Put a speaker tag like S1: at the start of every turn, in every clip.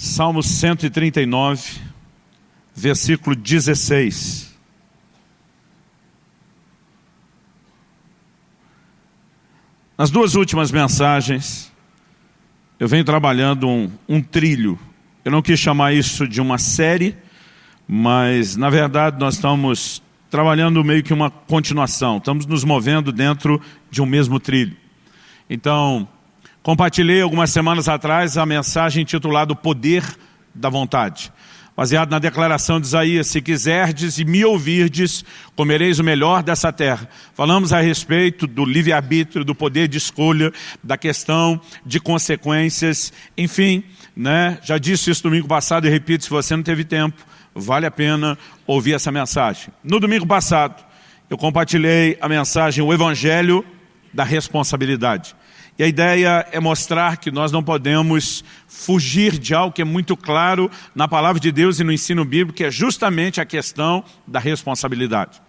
S1: Salmo 139, versículo 16. Nas duas últimas mensagens, eu venho trabalhando um, um trilho. Eu não quis chamar isso de uma série, mas na verdade nós estamos trabalhando meio que uma continuação. Estamos nos movendo dentro de um mesmo trilho. Então, compartilhei algumas semanas atrás a mensagem intitulada O Poder da Vontade. Baseado na declaração de Isaías, se quiserdes e me ouvirdes, comereis o melhor dessa terra. Falamos a respeito do livre-arbítrio, do poder de escolha, da questão de consequências, enfim, né? já disse isso domingo passado e repito, se você não teve tempo, vale a pena ouvir essa mensagem. No domingo passado, eu compartilhei a mensagem, o Evangelho da responsabilidade. E a ideia é mostrar que nós não podemos fugir de algo que é muito claro na palavra de Deus e no ensino bíblico, que é justamente a questão da responsabilidade.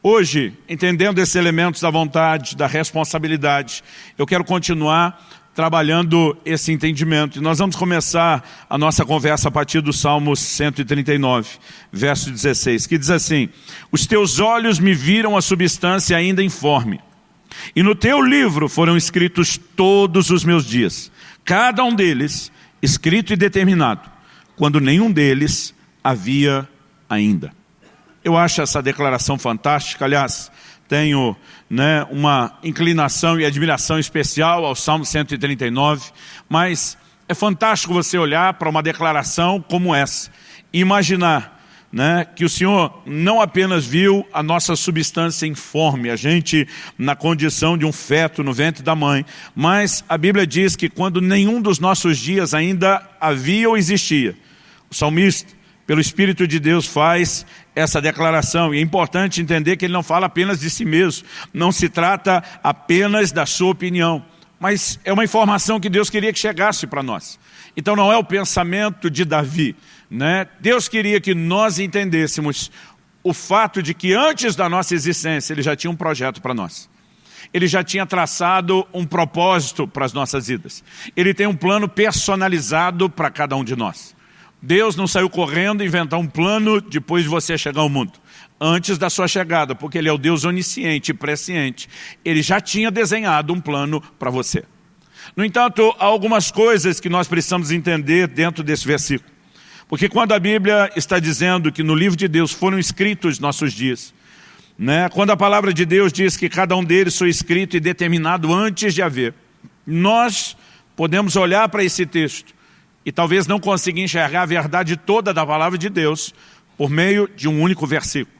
S1: Hoje, entendendo esses elementos da vontade, da responsabilidade, eu quero continuar trabalhando esse entendimento. E nós vamos começar a nossa conversa a partir do Salmo 139, verso 16, que diz assim, Os teus olhos me viram a substância ainda informe, e no teu livro foram escritos todos os meus dias, cada um deles escrito e determinado, quando nenhum deles havia ainda. Eu acho essa declaração fantástica, aliás, tenho né, uma inclinação e admiração especial ao Salmo 139, mas é fantástico você olhar para uma declaração como essa e imaginar né, que o Senhor não apenas viu a nossa substância informe, a gente na condição de um feto no ventre da mãe, mas a Bíblia diz que quando nenhum dos nossos dias ainda havia ou existia, o salmista, pelo Espírito de Deus, faz essa declaração. E é importante entender que ele não fala apenas de si mesmo, não se trata apenas da sua opinião, mas é uma informação que Deus queria que chegasse para nós. Então não é o pensamento de Davi, né? Deus queria que nós entendêssemos o fato de que antes da nossa existência Ele já tinha um projeto para nós. Ele já tinha traçado um propósito para as nossas vidas. Ele tem um plano personalizado para cada um de nós. Deus não saiu correndo inventar um plano depois de você chegar ao mundo. Antes da sua chegada, porque Ele é o Deus onisciente e presciente. Ele já tinha desenhado um plano para você. No entanto, há algumas coisas que nós precisamos entender dentro desse versículo. Porque quando a Bíblia está dizendo que no livro de Deus foram escritos nossos dias, né? quando a palavra de Deus diz que cada um deles foi escrito e determinado antes de haver, nós podemos olhar para esse texto e talvez não conseguir enxergar a verdade toda da palavra de Deus por meio de um único versículo.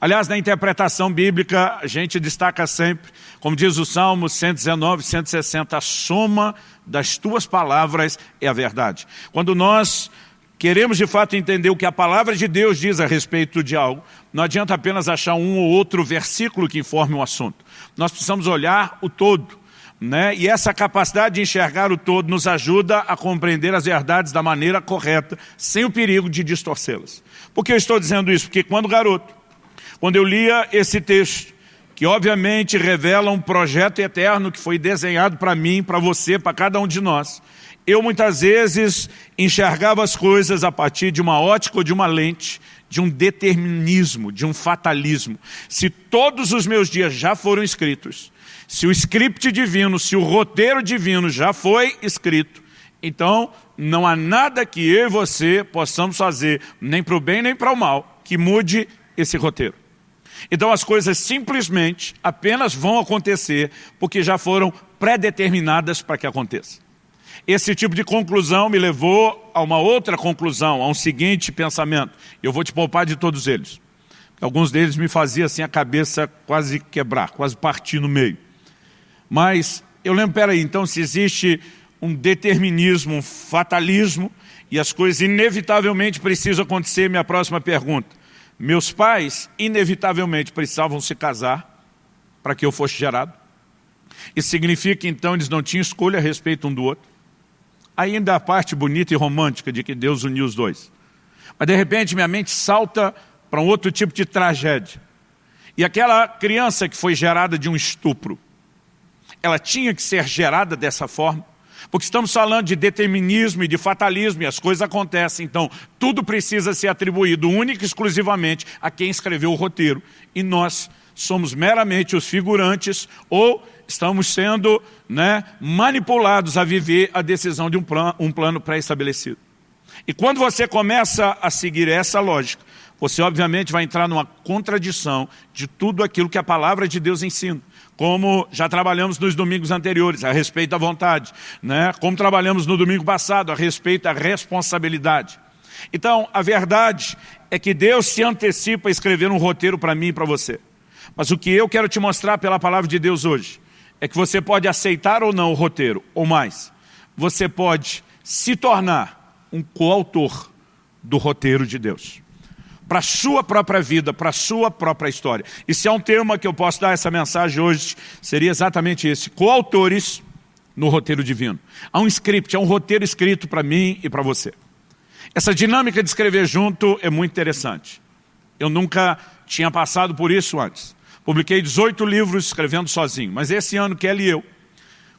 S1: Aliás, na interpretação bíblica, a gente destaca sempre, como diz o Salmo 119, 160, a soma das tuas palavras é a verdade. Quando nós queremos de fato entender o que a palavra de Deus diz a respeito de algo, não adianta apenas achar um ou outro versículo que informe o assunto. Nós precisamos olhar o todo. Né? E essa capacidade de enxergar o todo nos ajuda a compreender as verdades da maneira correta, sem o perigo de distorcê-las. Por que eu estou dizendo isso? Porque quando garoto, quando eu lia esse texto, que obviamente revela um projeto eterno que foi desenhado para mim, para você, para cada um de nós, eu muitas vezes enxergava as coisas a partir de uma ótica ou de uma lente, de um determinismo, de um fatalismo. Se todos os meus dias já foram escritos, se o script divino, se o roteiro divino já foi escrito, então não há nada que eu e você possamos fazer, nem para o bem nem para o mal, que mude esse roteiro. Então as coisas simplesmente apenas vão acontecer porque já foram pré-determinadas para que aconteça. Esse tipo de conclusão me levou a uma outra conclusão, a um seguinte pensamento. Eu vou te poupar de todos eles. Alguns deles me faziam assim a cabeça quase quebrar, quase partir no meio. Mas eu lembro, peraí, então se existe um determinismo, um fatalismo, e as coisas inevitavelmente precisam acontecer, minha próxima pergunta. Meus pais inevitavelmente precisavam se casar para que eu fosse gerado? Isso significa que então eles não tinham escolha a respeito um do outro? Ainda a parte bonita e romântica de que Deus uniu os dois. Mas de repente minha mente salta para um outro tipo de tragédia. E aquela criança que foi gerada de um estupro, ela tinha que ser gerada dessa forma, Porque estamos falando de determinismo e de fatalismo e as coisas acontecem. Então, tudo precisa ser atribuído única e exclusivamente a quem escreveu o roteiro. E nós somos meramente os figurantes ou estamos sendo né, manipulados a viver a decisão de um plano, um plano pré-estabelecido. E quando você começa a seguir essa lógica, você obviamente vai entrar numa contradição de tudo aquilo que a palavra de Deus ensina como já trabalhamos nos domingos anteriores, a respeito da vontade, né? como trabalhamos no domingo passado, a respeito da responsabilidade. Então, a verdade é que Deus se antecipa a escrever um roteiro para mim e para você. Mas o que eu quero te mostrar pela palavra de Deus hoje, é que você pode aceitar ou não o roteiro, ou mais, você pode se tornar um coautor do roteiro de Deus para a sua própria vida, para a sua própria história. E se há um tema que eu posso dar essa mensagem hoje, seria exatamente esse, coautores no roteiro divino. Há um script, há um roteiro escrito para mim e para você. Essa dinâmica de escrever junto é muito interessante. Eu nunca tinha passado por isso antes. Publiquei 18 livros escrevendo sozinho, mas esse ano, Kelly e eu,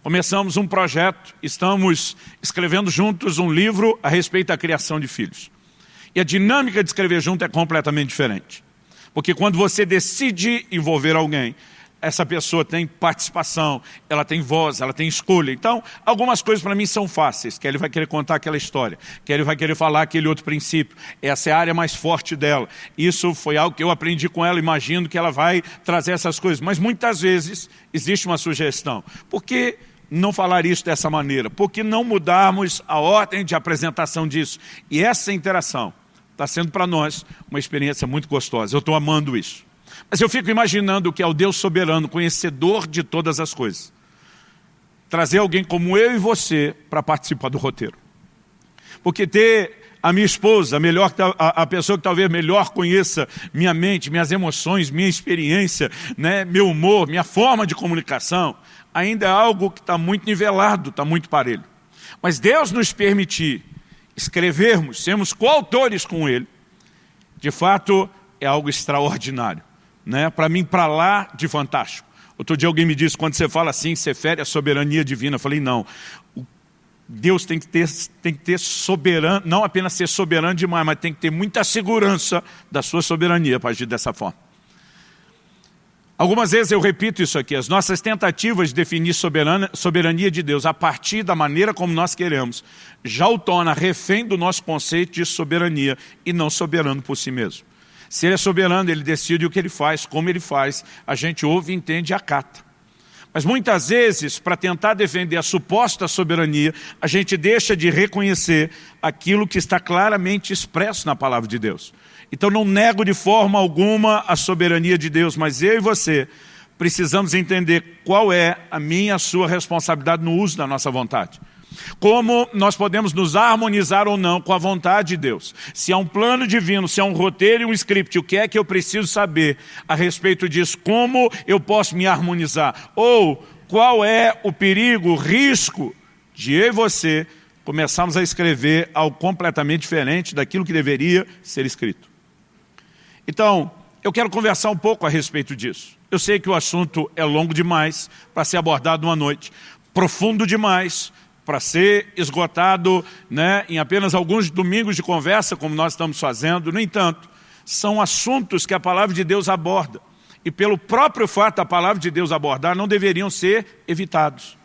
S1: começamos um projeto, estamos escrevendo juntos um livro a respeito da criação de filhos. E a dinâmica de escrever junto é completamente diferente. Porque quando você decide envolver alguém, essa pessoa tem participação, ela tem voz, ela tem escolha. Então, algumas coisas para mim são fáceis, que ele vai querer contar aquela história, que ele vai querer falar aquele outro princípio. Essa é a área mais forte dela. Isso foi algo que eu aprendi com ela, imagino que ela vai trazer essas coisas. Mas muitas vezes existe uma sugestão. Por que não falar isso dessa maneira? Por que não mudarmos a ordem de apresentação disso? E essa interação Está sendo para nós uma experiência muito gostosa. Eu estou amando isso. Mas eu fico imaginando que é o Deus soberano, conhecedor de todas as coisas. Trazer alguém como eu e você para participar do roteiro. Porque ter a minha esposa, a, melhor, a, a, pessoa que talvez melhor conheça minha mente, minhas emoções, minha experiência, né, meu humor, minha forma de comunicação, ainda é algo que está muito nivelado, está muito parelho. Mas Deus nos permitir escrevermos, sermos coautores com ele, de fato é algo extraordinário. Né? Para mim, para lá de fantástico. Outro dia alguém me disse, quando você fala assim, você fere a soberania divina. Eu falei, não. Deus tem que ter, tem que ter soberano, não apenas ser soberano demais, mas tem que ter muita segurança da sua soberania para agir dessa forma. Algumas vezes eu repito isso aqui, as nossas tentativas de definir soberana, soberania de Deus a partir da maneira como nós queremos, já o torna refém do nosso conceito de soberania e não soberano por si mesmo. Se ele é soberano, ele decide o que ele faz, como ele faz, a gente ouve, entende e acata. Mas muitas vezes, para tentar defender a suposta soberania, a gente deixa de reconhecer aquilo que está claramente expresso na palavra de Deus. Então não nego de forma alguma a soberania de Deus, mas eu e você precisamos entender qual é a minha a sua responsabilidade no uso da nossa vontade. Como nós podemos nos harmonizar ou não com a vontade de Deus. Se há um plano divino, se há um roteiro e um script, o que é que eu preciso saber a respeito disso? Como eu posso me harmonizar? Ou qual é o perigo, o risco de eu e você começarmos a escrever algo completamente diferente daquilo que deveria ser escrito? Então, eu quero conversar um pouco a respeito disso. Eu sei que o assunto é longo demais para ser abordado uma noite, profundo demais para ser esgotado né, em apenas alguns domingos de conversa, como nós estamos fazendo. No entanto, são assuntos que a palavra de Deus aborda. E pelo próprio fato da palavra de Deus abordar, não deveriam ser evitados.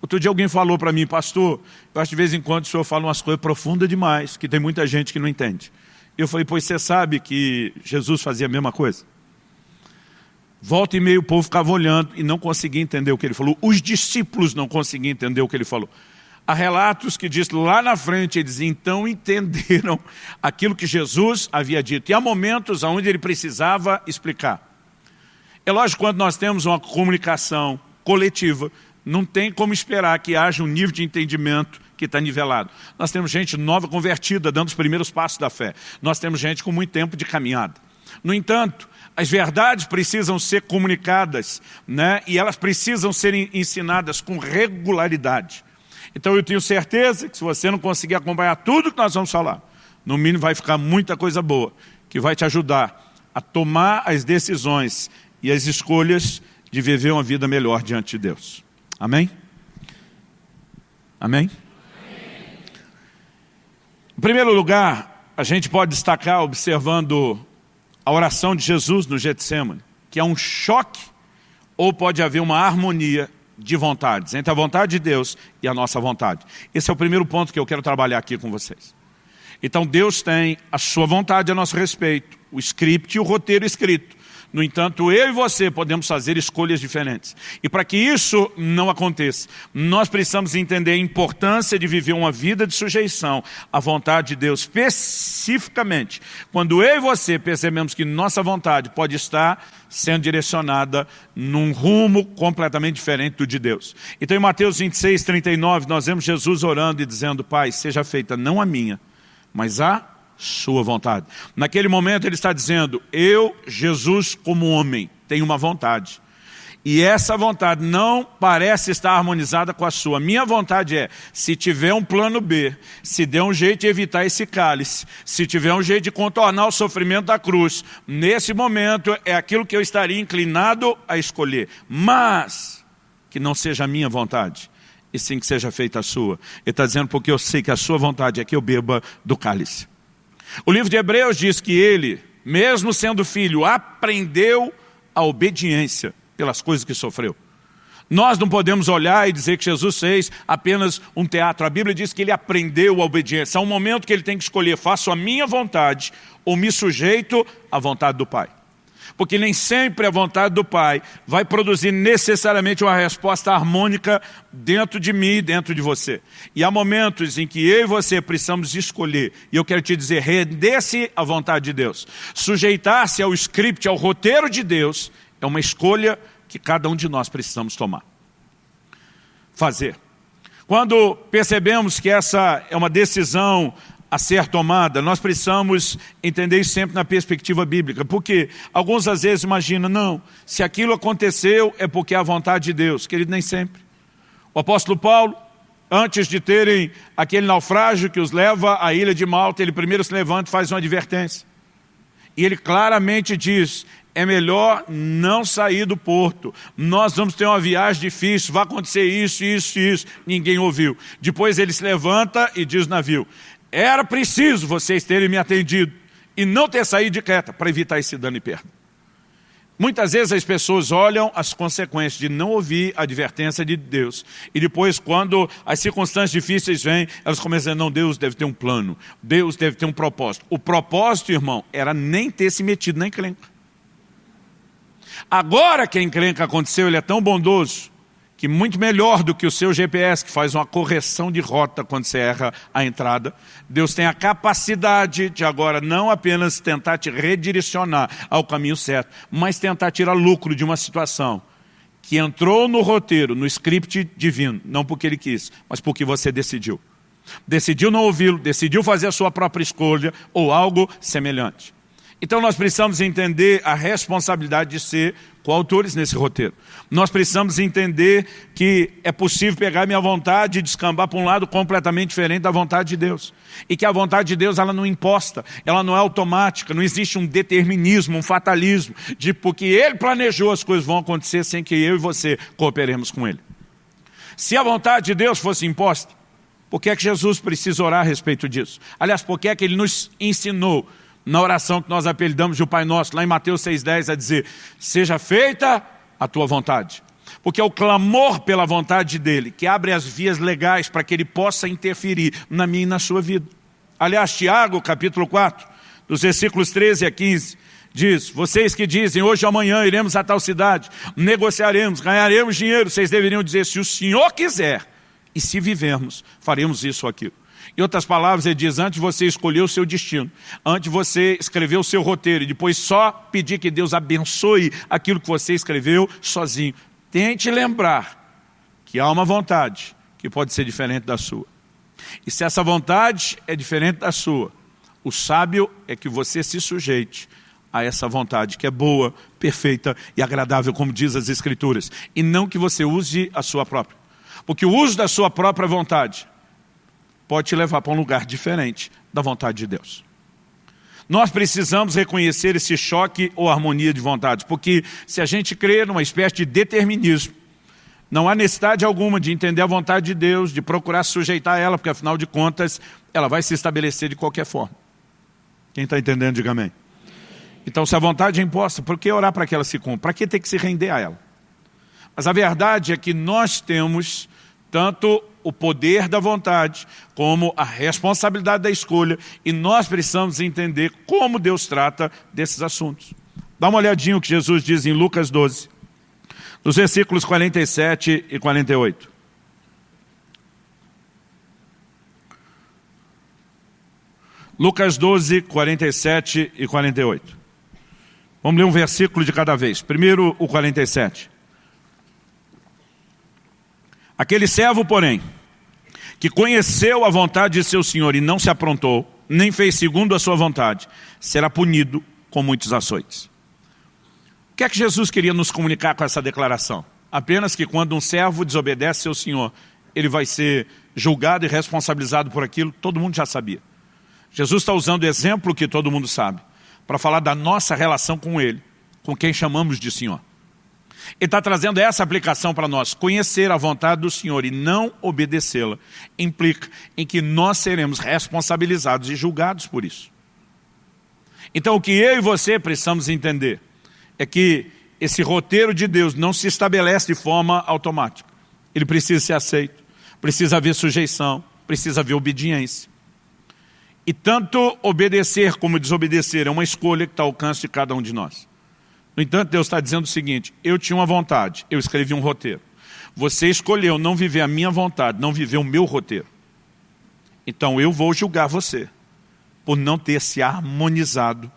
S1: Outro dia alguém falou para mim, pastor, eu acho que de vez em quando o senhor fala umas coisas profundas demais, que tem muita gente que não entende. Eu falei, pois você sabe que Jesus fazia a mesma coisa? Volta e meio o povo ficava olhando e não conseguia entender o que ele falou. Os discípulos não conseguiam entender o que ele falou. Há relatos que diz lá na frente, eles então entenderam aquilo que Jesus havia dito. E há momentos onde ele precisava explicar. É lógico, quando nós temos uma comunicação coletiva, não tem como esperar que haja um nível de entendimento que está nivelado. Nós temos gente nova convertida, dando os primeiros passos da fé. Nós temos gente com muito tempo de caminhada. No entanto, as verdades precisam ser comunicadas né? e elas precisam ser ensinadas com regularidade. Então eu tenho certeza que se você não conseguir acompanhar tudo que nós vamos falar, no mínimo vai ficar muita coisa boa, que vai te ajudar a tomar as decisões e as escolhas de viver uma vida melhor diante de Deus. Amém? Amém? Em primeiro lugar, a gente pode destacar observando a oração de Jesus no Getsemane, que é um choque ou pode haver uma harmonia de vontades, entre a vontade de Deus e a nossa vontade. Esse é o primeiro ponto que eu quero trabalhar aqui com vocês. Então Deus tem a sua vontade a nosso respeito, o script e o roteiro escrito. No entanto, eu e você podemos fazer escolhas diferentes. E para que isso não aconteça, nós precisamos entender a importância de viver uma vida de sujeição à vontade de Deus, especificamente quando eu e você percebemos que nossa vontade pode estar sendo direcionada num rumo completamente diferente do de Deus. Então em Mateus 26, 39, nós vemos Jesus orando e dizendo, Pai, seja feita não a minha, mas a sua vontade. Naquele momento ele está dizendo, eu, Jesus, como homem, tenho uma vontade. E essa vontade não parece estar harmonizada com a sua. Minha vontade é, se tiver um plano B, se der um jeito de evitar esse cálice, se tiver um jeito de contornar o sofrimento da cruz, nesse momento é aquilo que eu estaria inclinado a escolher. Mas, que não seja a minha vontade, e sim que seja feita a sua. Ele está dizendo porque eu sei que a sua vontade é que eu beba do cálice. O livro de Hebreus diz que ele, mesmo sendo filho, aprendeu a obediência pelas coisas que sofreu. Nós não podemos olhar e dizer que Jesus fez apenas um teatro. A Bíblia diz que ele aprendeu a obediência. Há um momento que ele tem que escolher, faço a minha vontade ou me sujeito à vontade do Pai. Porque nem sempre a vontade do Pai vai produzir necessariamente uma resposta harmônica dentro de mim e dentro de você. E há momentos em que eu e você precisamos escolher, e eu quero te dizer, render-se à vontade de Deus. Sujeitar-se ao script, ao roteiro de Deus, é uma escolha que cada um de nós precisamos tomar. Fazer. Quando percebemos que essa é uma decisão a ser tomada, nós precisamos entender isso sempre na perspectiva bíblica, porque alguns às vezes imaginam, não, se aquilo aconteceu é porque é a vontade de Deus, querido, nem sempre. O apóstolo Paulo, antes de terem aquele naufrágio que os leva à ilha de Malta, ele primeiro se levanta e faz uma advertência. E ele claramente diz, é melhor não sair do porto. Nós vamos ter uma viagem difícil, vai acontecer isso, isso, isso. Ninguém ouviu. Depois ele se levanta e diz navio, era preciso vocês terem me atendido e não ter saído de Creta para evitar esse dano e perda. Muitas vezes as pessoas olham as consequências de não ouvir a advertência de Deus. E depois, quando as circunstâncias difíceis vêm, elas começam a dizer, não, Deus deve ter um plano. Deus deve ter um propósito. O propósito, irmão, era nem ter se metido na encrenca. Agora que a encrenca aconteceu, ele é tão bondoso que muito melhor do que o seu GPS, que faz uma correção de rota quando você erra a entrada, Deus tem a capacidade de agora não apenas tentar te redirecionar ao caminho certo, mas tentar tirar lucro de uma situação que entrou no roteiro, no script divino, não porque ele quis, mas porque você decidiu. Decidiu não ouvi-lo, decidiu fazer a sua própria escolha ou algo semelhante. Então nós precisamos entender a responsabilidade de ser coautores nesse roteiro. Nós precisamos entender que é possível pegar minha vontade e descambar para um lado completamente diferente da vontade de Deus. E que a vontade de Deus ela não imposta, ela não é automática, não existe um determinismo, um fatalismo, de porque Ele planejou as coisas vão acontecer sem que eu e você cooperemos com Ele. Se a vontade de Deus fosse imposta, por que é que Jesus precisa orar a respeito disso? Aliás, por que é que Ele nos ensinou na oração que nós apelidamos de o Pai Nosso, lá em Mateus 6,10, a dizer, seja feita a tua vontade. Porque é o clamor pela vontade dEle que abre as vias legais para que Ele possa interferir na minha e na sua vida. Aliás, Tiago, capítulo 4, dos versículos 13 a 15, diz, vocês que dizem, hoje ou amanhã iremos a tal cidade, negociaremos, ganharemos dinheiro, vocês deveriam dizer, se o Senhor quiser, e se vivermos, faremos isso ou aquilo. Em outras palavras, ele diz, antes você escolher o seu destino, antes você escrever o seu roteiro e depois só pedir que Deus abençoe aquilo que você escreveu sozinho, tente lembrar que há uma vontade que pode ser diferente da sua. E se essa vontade é diferente da sua, o sábio é que você se sujeite a essa vontade que é boa, perfeita e agradável, como diz as Escrituras. E não que você use a sua própria. Porque o uso da sua própria vontade pode te levar para um lugar diferente da vontade de Deus. Nós precisamos reconhecer esse choque ou harmonia de vontades, porque se a gente crê numa espécie de determinismo, Não há necessidade alguma de entender a vontade de Deus, de procurar sujeitar ela, porque afinal de contas, ela vai se estabelecer de qualquer forma. Quem está entendendo, diga amém. Então, se a vontade é imposta, por que orar para que ela se cumpra? Para que ter que se render a ela? Mas a verdade é que nós temos tanto o poder da vontade, como a responsabilidade da escolha, e nós precisamos entender como Deus trata desses assuntos. Dá uma olhadinha o que Jesus diz em Lucas 12 dos versículos 47 e 48. Lucas 12, 47 e 48. Vamos ler um versículo de cada vez. Primeiro, o 47. Aquele servo, porém, que conheceu a vontade de seu senhor e não se aprontou, nem fez segundo a sua vontade, será punido com muitos açoites. O que é que Jesus queria nos comunicar com essa declaração? Apenas que quando um servo desobedece seu senhor, ele vai ser julgado e responsabilizado por aquilo, todo mundo já sabia. Jesus está usando o exemplo que todo mundo sabe, para falar da nossa relação com ele, com quem chamamos de senhor. Ele está trazendo essa aplicação para nós. Conhecer a vontade do Senhor e não obedecê-la implica em que nós seremos responsabilizados e julgados por isso. Então o que eu e você precisamos entender é que esse roteiro de Deus não se estabelece de forma automática. Ele precisa ser aceito, precisa haver sujeição, precisa haver obediência. E tanto obedecer como desobedecer é uma escolha que está ao alcance de cada um de nós. No entanto, Deus está dizendo o seguinte, eu tinha uma vontade, eu escrevi um roteiro. Você escolheu não viver a minha vontade, não viver o meu roteiro. Então eu vou julgar você por não ter se harmonizado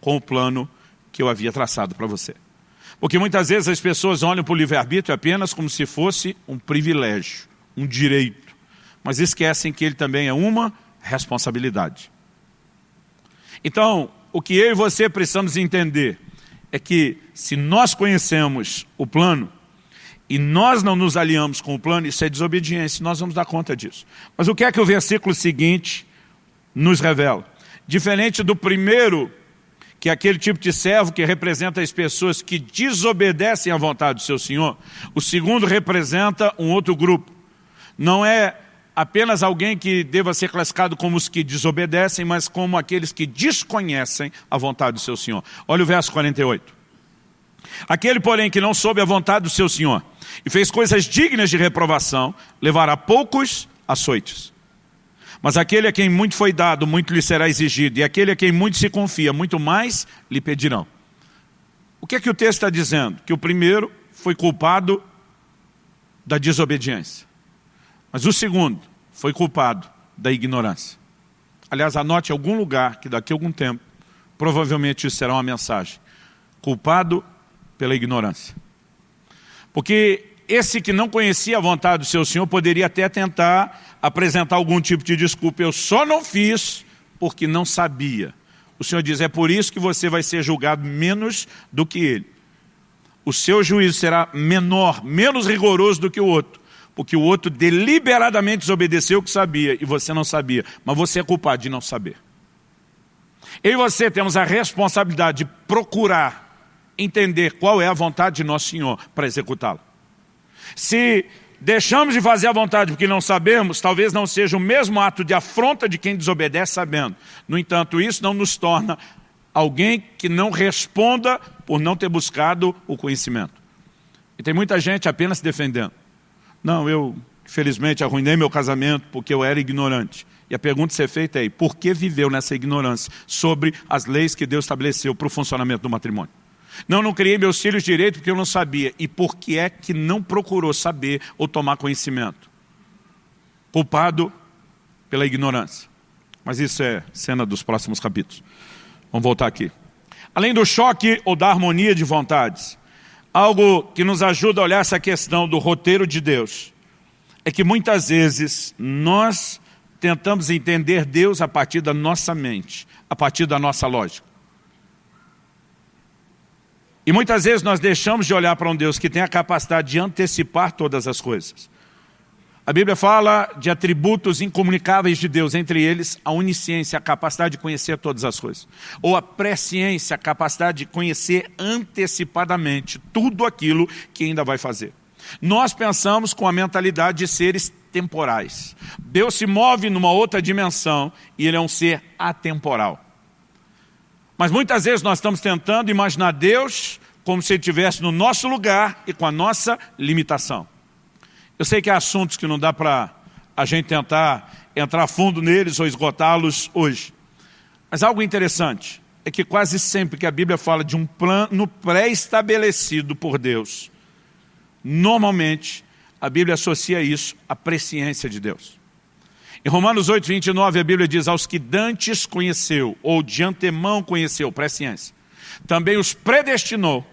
S1: com o plano que eu havia traçado para você. Porque muitas vezes as pessoas olham para o livre-arbítrio apenas como se fosse um privilégio, um direito. Mas esquecem que ele também é uma responsabilidade. Então, o que eu e você precisamos entender é que se nós conhecemos o plano e nós não nos aliamos com o plano, isso é desobediência, nós vamos dar conta disso. Mas o que é que o versículo seguinte nos revela? Diferente do primeiro que é aquele tipo de servo que representa as pessoas que desobedecem à vontade do seu Senhor. O segundo representa um outro grupo. Não é apenas alguém que deva ser classificado como os que desobedecem, mas como aqueles que desconhecem a vontade do seu Senhor. Olha o verso 48. Aquele, porém, que não soube a vontade do seu Senhor e fez coisas dignas de reprovação, levará poucos açoites. Mas aquele a quem muito foi dado, muito lhe será exigido, e aquele a quem muito se confia, muito mais lhe pedirão. O que é que o texto está dizendo? Que o primeiro foi culpado da desobediência. Mas o segundo foi culpado da ignorância. Aliás, anote algum lugar que daqui a algum tempo, provavelmente isso será uma mensagem. Culpado pela ignorância. Porque esse que não conhecia a vontade do seu Senhor poderia até tentar apresentar algum tipo de desculpa. Eu só não fiz porque não sabia. O Senhor diz, é por isso que você vai ser julgado menos do que ele. O seu juízo será menor, menos rigoroso do que o outro. Porque o outro deliberadamente desobedeceu o que sabia e você não sabia. Mas você é culpado de não saber. Eu e você temos a responsabilidade de procurar entender qual é a vontade de nosso Senhor para executá-la. Se deixamos de fazer a vontade porque não sabemos, talvez não seja o mesmo ato de afronta de quem desobedece sabendo. No entanto, isso não nos torna alguém que não responda por não ter buscado o conhecimento. E tem muita gente apenas defendendo. Não, eu felizmente arruinei meu casamento porque eu era ignorante. E a pergunta a ser feita é, por que viveu nessa ignorância sobre as leis que Deus estabeleceu para o funcionamento do matrimônio? Não, não criei meus filhos direito porque eu não sabia. E por que é que não procurou saber ou tomar conhecimento? Culpado pela ignorância. Mas isso é cena dos próximos capítulos. Vamos voltar aqui. Além do choque ou da harmonia de vontades, algo que nos ajuda a olhar essa questão do roteiro de Deus, é que muitas vezes nós tentamos entender Deus a partir da nossa mente, a partir da nossa lógica. E muitas vezes nós deixamos de olhar para um Deus que tem a capacidade de antecipar todas as coisas. A Bíblia fala de atributos incomunicáveis de Deus, entre eles a onisciência, a capacidade de conhecer todas as coisas. Ou a presciência, a capacidade de conhecer antecipadamente tudo aquilo que ainda vai fazer. Nós pensamos com a mentalidade de seres temporais. Deus se move numa outra dimensão e Ele é um ser atemporal. Mas muitas vezes nós estamos tentando imaginar Deus como se Ele estivesse no nosso lugar e com a nossa limitação. Eu sei que há assuntos que não dá para a gente tentar entrar fundo neles ou esgotá-los hoje. Mas algo interessante é que quase sempre que a Bíblia fala de um plano pré-estabelecido por Deus, normalmente a Bíblia associa isso à presciência de Deus. Em Romanos 8, 29, a Bíblia diz, aos que dantes conheceu, ou de antemão conheceu, presciência, também os predestinou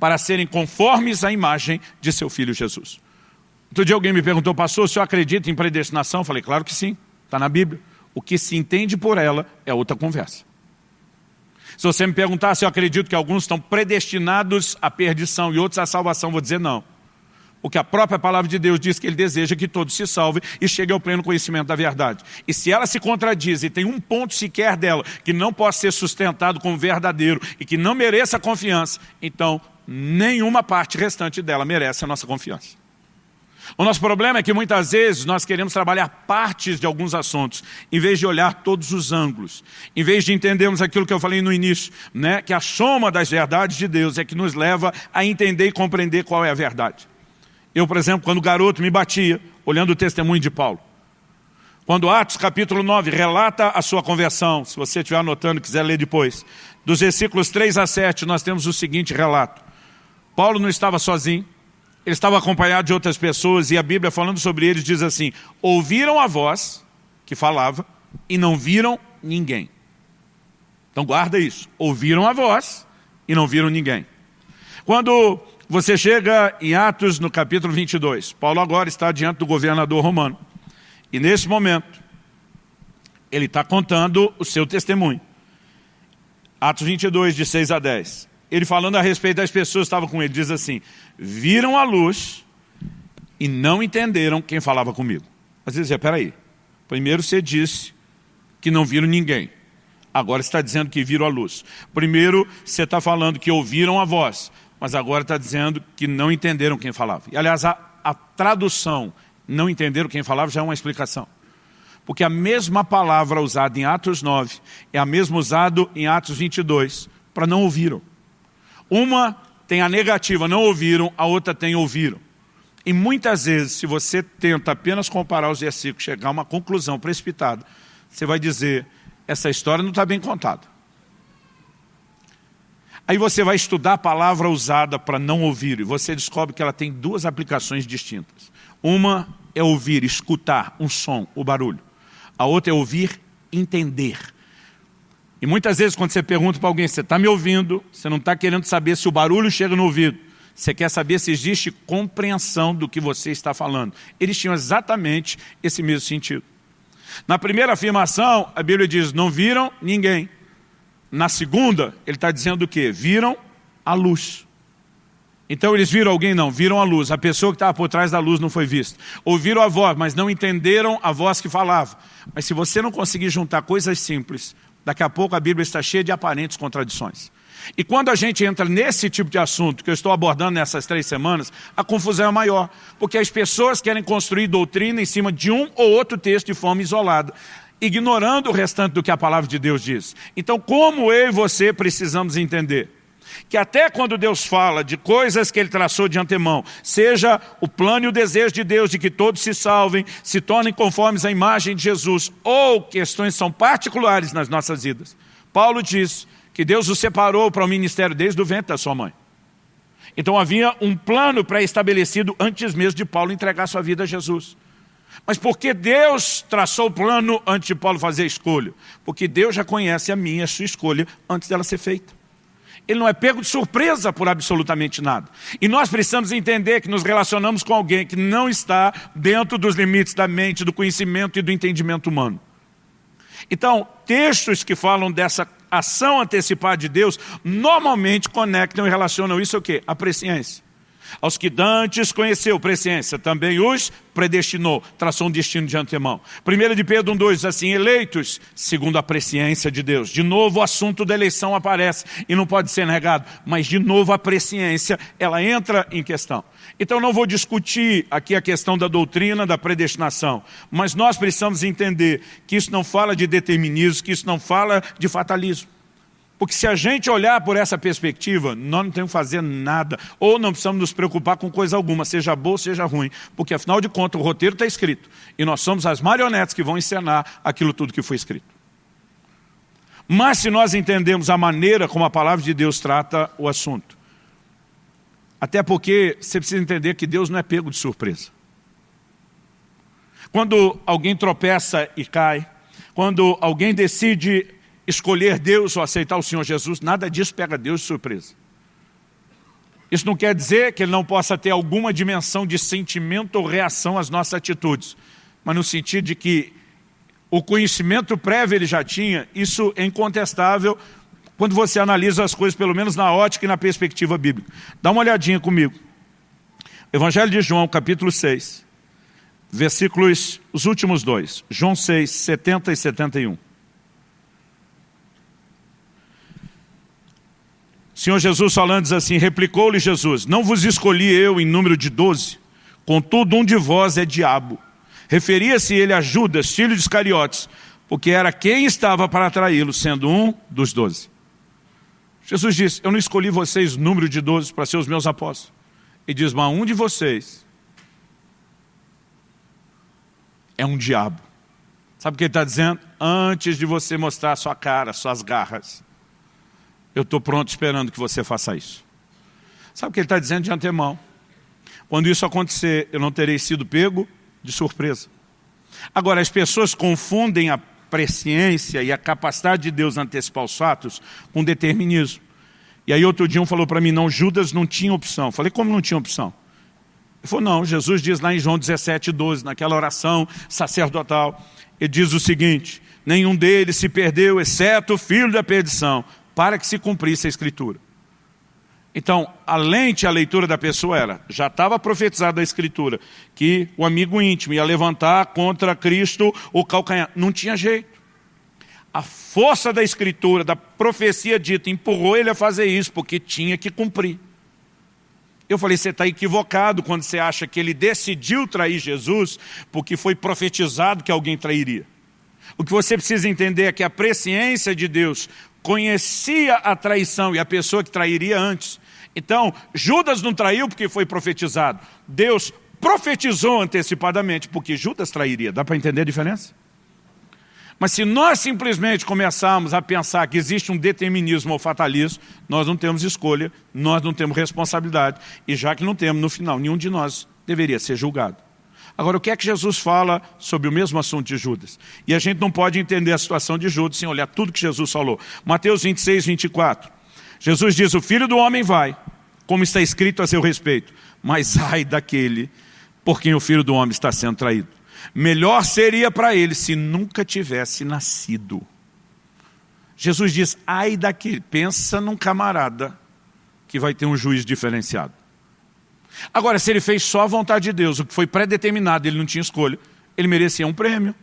S1: para serem conformes à imagem de seu Filho Jesus. Outro dia alguém me perguntou, pastor, o senhor acredita em predestinação? Eu falei, claro que sim, está na Bíblia. O que se entende por ela é outra conversa. Se você me perguntar se eu acredito que alguns estão predestinados à perdição e outros à salvação, vou dizer não. Porque a própria palavra de Deus diz que Ele deseja que todos se salvem e cheguem ao pleno conhecimento da verdade. E se ela se contradiz e tem um ponto sequer dela que não possa ser sustentado como verdadeiro e que não mereça confiança, então nenhuma parte restante dela merece a nossa confiança. O nosso problema é que muitas vezes nós queremos trabalhar partes de alguns assuntos, em vez de olhar todos os ângulos, em vez de entendermos aquilo que eu falei no início, né, que a soma das verdades de Deus é que nos leva a entender e compreender qual é a verdade. Eu, por exemplo, quando garoto me batia, olhando o testemunho de Paulo, quando Atos capítulo 9 relata a sua conversão, se você estiver anotando e quiser ler depois, dos versículos 3 a 7, nós temos o seguinte relato. Paulo não estava sozinho, ele estava acompanhado de outras pessoas e a Bíblia falando sobre eles diz assim, ouviram a voz que falava e não viram ninguém. Então guarda isso, ouviram a voz e não viram ninguém. Quando você chega em Atos no capítulo 22, Paulo agora está diante do governador romano e nesse momento ele está contando o seu testemunho. Atos 22, de 6 a 10 ele falando a respeito das pessoas que estavam com ele, diz assim, viram a luz e não entenderam quem falava comigo. Mas ele dizia, peraí, primeiro você disse que não viram ninguém. Agora está dizendo que viram a luz. Primeiro você está falando que ouviram a voz, mas agora está dizendo que não entenderam quem falava. E aliás, a, a tradução, não entenderam quem falava, já é uma explicação. Porque a mesma palavra usada em Atos 9 é a mesma usada em Atos 22, para não ouviram. Uma tem a negativa, não ouviram, a outra tem ouviram. E muitas vezes, se você tenta apenas comparar os versículos, chegar a uma conclusão precipitada, você vai dizer, essa história não está bem contada. Aí você vai estudar a palavra usada para não ouvir, e você descobre que ela tem duas aplicações distintas. Uma é ouvir, escutar um som, o barulho. A outra é ouvir, entender. E muitas vezes quando você pergunta para alguém, você está me ouvindo, você não está querendo saber se o barulho chega no ouvido, você quer saber se existe compreensão do que você está falando. Eles tinham exatamente esse mesmo sentido. Na primeira afirmação, a Bíblia diz, não viram ninguém. Na segunda, ele está dizendo o quê? Viram a luz. Então eles viram alguém? Não, viram a luz. A pessoa que estava por trás da luz não foi vista. Ouviram a voz, mas não entenderam a voz que falava. Mas se você não conseguir juntar coisas simples, Daqui a pouco a Bíblia está cheia de aparentes contradições. E quando a gente entra nesse tipo de assunto que eu estou abordando nessas três semanas, a confusão é maior. Porque as pessoas querem construir doutrina em cima de um ou outro texto de forma isolada, ignorando o restante do que a palavra de Deus diz. Então, como eu e você precisamos entender? Que até quando Deus fala de coisas que Ele traçou de antemão, seja o plano e o desejo de Deus de que todos se salvem, se tornem conformes à imagem de Jesus, ou questões são particulares nas nossas vidas. Paulo diz que Deus o separou para o ministério desde o ventre da sua mãe. Então havia um plano pré-estabelecido antes mesmo de Paulo entregar sua vida a Jesus. Mas por que Deus traçou o plano antes de Paulo fazer a escolha? Porque Deus já conhece a minha, a sua escolha, antes dela ser feita ele não é pego de surpresa por absolutamente nada. E nós precisamos entender que nos relacionamos com alguém que não está dentro dos limites da mente, do conhecimento e do entendimento humano. Então, textos que falam dessa ação antecipada de Deus, normalmente conectam e relacionam isso ao quê? A presciência. Aos que dantes conheceu, presciência, também os predestinou, traçou um destino de antemão. 1 de Pedro 1,2 diz assim, eleitos segundo a presciência de Deus. De novo o assunto da eleição aparece e não pode ser negado, mas de novo a presciência, ela entra em questão. Então não vou discutir aqui a questão da doutrina da predestinação, mas nós precisamos entender que isso não fala de determinismo, que isso não fala de fatalismo. Porque se a gente olhar por essa perspectiva, nós não temos que fazer nada, ou não precisamos nos preocupar com coisa alguma, seja boa, seja ruim, porque afinal de contas o roteiro está escrito, e nós somos as marionetes que vão encenar aquilo tudo que foi escrito. Mas se nós entendemos a maneira como a palavra de Deus trata o assunto, até porque você precisa entender que Deus não é pego de surpresa. Quando alguém tropeça e cai, quando alguém decide escolher Deus ou aceitar o Senhor Jesus, nada disso pega Deus de surpresa. Isso não quer dizer que ele não possa ter alguma dimensão de sentimento ou reação às nossas atitudes, mas no sentido de que o conhecimento prévio ele já tinha, isso é incontestável quando você analisa as coisas, pelo menos na ótica e na perspectiva bíblica. Dá uma olhadinha comigo. Evangelho de João, capítulo 6, versículos, os últimos dois, João 6, 70 e 71. Senhor Jesus falando diz assim, replicou-lhe Jesus, não vos escolhi eu em número de doze, contudo um de vós é diabo. Referia-se ele a Judas, filho de Iscariotes, porque era quem estava para atraí-lo, sendo um dos doze. Jesus disse, eu não escolhi vocês número de doze para ser os meus apóstolos. E diz, mas um de vocês é um diabo. Sabe o que ele está dizendo? Antes de você mostrar sua cara, suas garras, eu estou pronto esperando que você faça isso. Sabe o que ele está dizendo de antemão? Quando isso acontecer, eu não terei sido pego de surpresa. Agora, as pessoas confundem a presciência e a capacidade de Deus antecipar os fatos com determinismo. E aí outro dia um falou para mim, não, Judas não tinha opção. Eu falei, como não tinha opção? Ele falou, não, Jesus diz lá em João 17, 12, naquela oração sacerdotal, ele diz o seguinte, nenhum deles se perdeu, exceto o filho da perdição, para que se cumprisse a Escritura. Então, a lente, a leitura da pessoa era, já estava profetizado a Escritura, que o amigo íntimo ia levantar contra Cristo o calcanhar. Não tinha jeito. A força da Escritura, da profecia dita, empurrou ele a fazer isso, porque tinha que cumprir. Eu falei, você está equivocado quando você acha que ele decidiu trair Jesus, porque foi profetizado que alguém trairia. O que você precisa entender é que a presciência de Deus conhecia a traição e a pessoa que trairia antes. Então, Judas não traiu porque foi profetizado. Deus profetizou antecipadamente porque Judas trairia. Dá para entender a diferença? Mas se nós simplesmente começarmos a pensar que existe um determinismo ou fatalismo, nós não temos escolha, nós não temos responsabilidade. E já que não temos, no final, nenhum de nós deveria ser julgado. Agora, o que é que Jesus fala sobre o mesmo assunto de Judas? E a gente não pode entender a situação de Judas sem olhar tudo que Jesus falou. Mateus 26, 24. Jesus diz, o Filho do Homem vai, como está escrito a seu respeito, mas ai daquele por quem o Filho do Homem está sendo traído. Melhor seria para ele se nunca tivesse nascido. Jesus diz, ai daquele, pensa num camarada que vai ter um juiz diferenciado. Agora, se ele fez só a vontade de Deus, o que foi pré-determinado, ele não tinha escolha, ele merecia um prêmio.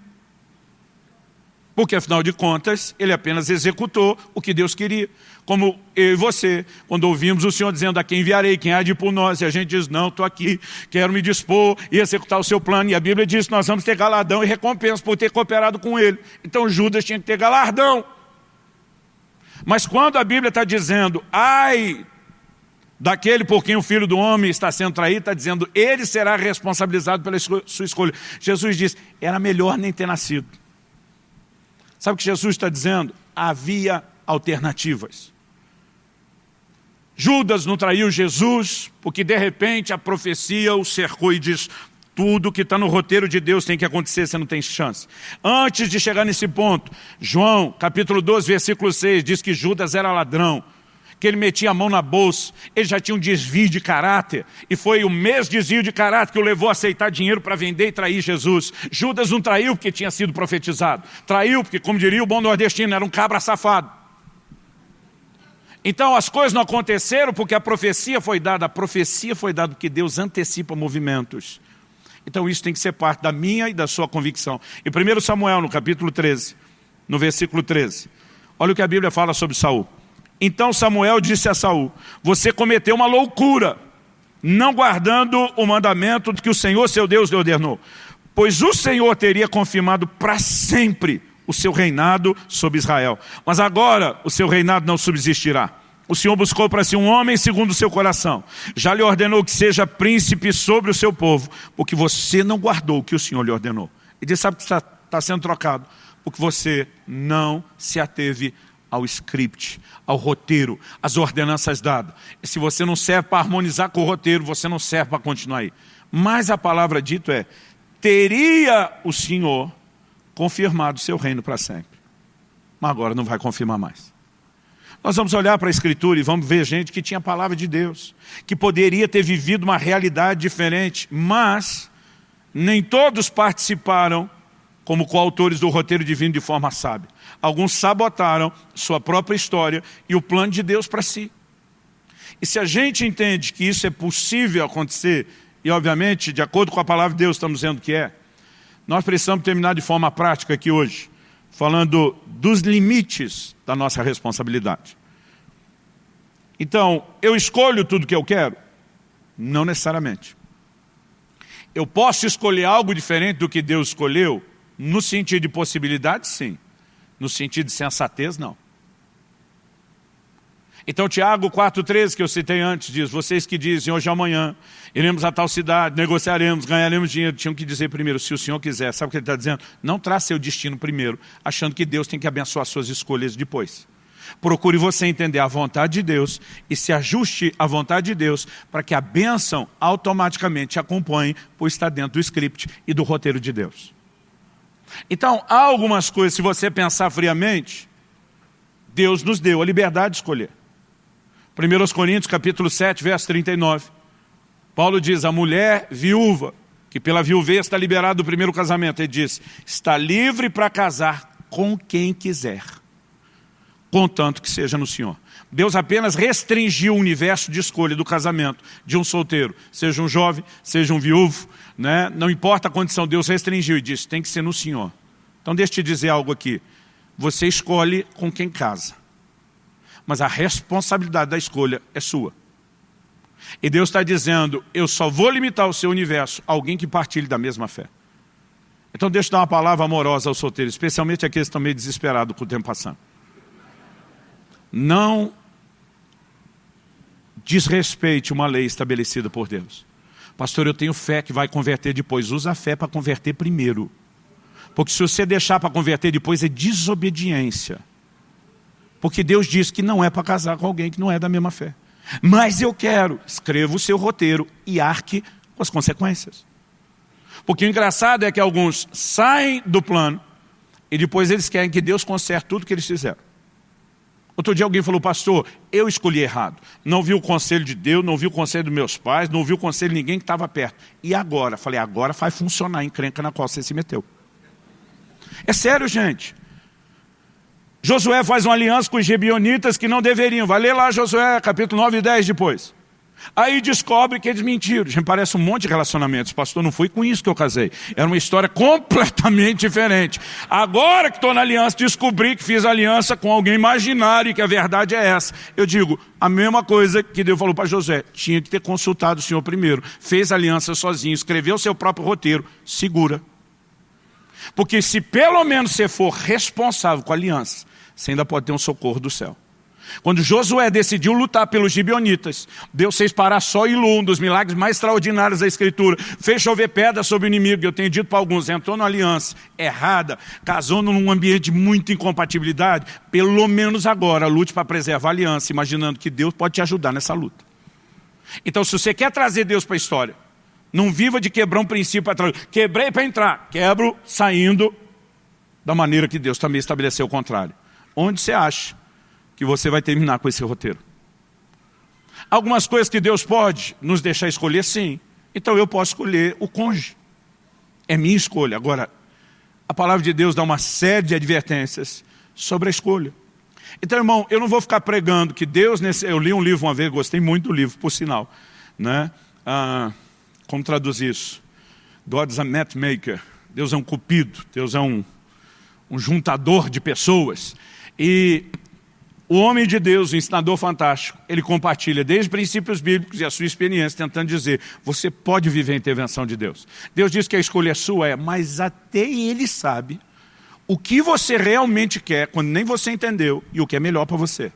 S1: Porque, afinal de contas, ele apenas executou o que Deus queria. Como eu e você, quando ouvimos o Senhor dizendo a quem enviarei, quem há de ir por nós, e a gente diz, não, estou aqui, quero me dispor e executar o seu plano. E a Bíblia diz nós vamos ter galardão e recompensa por ter cooperado com ele. Então Judas tinha que ter galardão. Mas quando a Bíblia está dizendo, ai daquele por quem o Filho do Homem está sendo traído, está dizendo, ele será responsabilizado pela sua escolha. Jesus diz, era melhor nem ter nascido. Sabe o que Jesus está dizendo? Havia alternativas. Judas não traiu Jesus, porque de repente a profecia o cercou e diz, tudo que está no roteiro de Deus tem que acontecer, você não tem chance. Antes de chegar nesse ponto, João, capítulo 12, versículo 6, diz que Judas era ladrão que ele metia a mão na bolsa, ele já tinha um desvio de caráter, e foi o mesmo desvio de caráter que o levou a aceitar dinheiro para vender e trair Jesus. Judas não traiu porque tinha sido profetizado, traiu porque, como diria o bom nordestino, era um cabra safado. Então as coisas não aconteceram porque a profecia foi dada. A profecia foi dada porque Deus antecipa movimentos. Então isso tem que ser parte da minha e da sua convicção. Em 1 Samuel, no capítulo 13, no versículo 13, olha o que a Bíblia fala sobre Saul. Então Samuel disse a Saul, você cometeu uma loucura, não guardando o mandamento que o Senhor seu Deus lhe ordenou. Pois o Senhor teria confirmado para sempre o seu reinado sobre Israel. Mas agora o seu reinado não subsistirá. O Senhor buscou para si um homem segundo o seu coração. Já lhe ordenou que seja príncipe sobre o seu povo, porque você não guardou o que o Senhor lhe ordenou. E disse, sabe que está, está sendo trocado? Porque você não se ateve ao script, ao roteiro, às ordenanças dadas. E se você não serve para harmonizar com o roteiro, você não serve para continuar aí. Mas a palavra dito é, teria o Senhor confirmado seu reino para sempre. Mas agora não vai confirmar mais. Nós vamos olhar para a Escritura e vamos ver gente que tinha a palavra de Deus, que poderia ter vivido uma realidade diferente, mas nem todos participaram como coautores do roteiro divino de forma sábia. Alguns sabotaram sua própria história e o plano de Deus para si. E se a gente entende que isso é possível acontecer, e obviamente, de acordo com a palavra de Deus, estamos dizendo que é, nós precisamos terminar de forma prática aqui hoje, falando dos limites da nossa responsabilidade. Então, eu escolho tudo que eu quero? Não necessariamente. Eu posso escolher algo diferente do que Deus escolheu? No sentido de possibilidade, sim. No sentido de sensatez, não. Então Tiago 4,13 que eu citei antes diz, vocês que dizem hoje ou amanhã, iremos a tal cidade, negociaremos, ganharemos dinheiro, tinham que dizer primeiro, se o Senhor quiser, sabe o que ele está dizendo? Não traz seu destino primeiro, achando que Deus tem que abençoar suas escolhas depois. Procure você entender a vontade de Deus e se ajuste à vontade de Deus para que a bênção automaticamente te acompanhe, pois está dentro do script e do roteiro de Deus. Então, há algumas coisas, se você pensar friamente, Deus nos deu a liberdade de escolher. 1 Coríntios capítulo 7, verso 39. Paulo diz, a mulher viúva, que pela viuvez está liberada do primeiro casamento, ele diz, está livre para casar com quem quiser, contanto que seja no Senhor. Deus apenas restringiu o universo de escolha do casamento de um solteiro, seja um jovem, seja um viúvo, né? não importa a condição, Deus restringiu e disse, tem que ser no Senhor. Então deixa eu te dizer algo aqui, você escolhe com quem casa mas a responsabilidade da escolha é sua. E Deus está dizendo, eu só vou limitar o seu universo a alguém que partilhe da mesma fé. Então deixa eu dar uma palavra amorosa aos solteiros, especialmente aqueles que estão meio desesperados com o tempo passando. Não desrespeite uma lei estabelecida por Deus. Pastor, eu tenho fé que vai converter depois. Usa a fé para converter primeiro. Porque se você deixar para converter depois, é desobediência. Porque Deus diz que não é para casar com alguém que não é da mesma fé. Mas eu quero, escreva o seu roteiro e arque com as consequências. Porque o engraçado é que alguns saem do plano e depois eles querem que Deus conserte tudo que eles fizeram. Outro dia alguém falou, pastor, eu escolhi errado. Não vi o conselho de Deus, não vi o conselho dos meus pais, não vi o conselho de ninguém que estava perto. E agora? Falei, agora faz funcionar a encrenca na qual você se meteu. É sério, gente. Josué faz uma aliança com os gibionitas que não deveriam. Vai ler lá Josué, capítulo 9 e 10 depois. Aí descobre que eles mentiram. Já parece um monte de relacionamentos. Pastor, não foi com isso que eu casei. Era uma história completamente diferente. Agora que estou na aliança, descobri que fiz aliança com alguém imaginário e que a verdade é essa. Eu digo, a mesma coisa que Deus falou para José. Tinha que ter consultado o Senhor primeiro. Fez aliança sozinho, escreveu seu próprio roteiro. Segura. Porque se pelo menos você for responsável com a aliança, você ainda pode ter um socorro do céu. Quando Josué decidiu lutar pelos gibionitas, Deus fez parar só e um dos milagres mais extraordinários da Escritura. Fez chover pedra sobre o inimigo. Eu tenho dito para alguns, entrou numa aliança errada, casou num ambiente de muita incompatibilidade. Pelo menos agora, lute para preservar a aliança, imaginando que Deus pode te ajudar nessa luta. Então, se você quer trazer Deus para a história, não viva de quebrar um princípio para trás. Quebrei para entrar, quebro saindo da maneira que Deus também estabeleceu o contrário onde você acha que você vai terminar com esse roteiro. Algumas coisas que Deus pode nos deixar escolher, sim. Então eu posso escolher o cônjuge. É minha escolha. Agora, a palavra de Deus dá uma série de advertências sobre a escolha. Então, irmão, eu não vou ficar pregando que Deus... Nesse... Eu li um livro uma vez, gostei muito do livro, por sinal. Né? Ah, como traduzir isso? God's a matchmaker. Deus é um cupido, Deus é um, um juntador de pessoas. E o homem de Deus, o ensinador fantástico, ele compartilha desde princípios bíblicos e a sua experiência, tentando dizer, você pode viver a intervenção de Deus. Deus diz que a escolha sua, é, mas até ele sabe o que você realmente quer, quando nem você entendeu, e o que é melhor para você.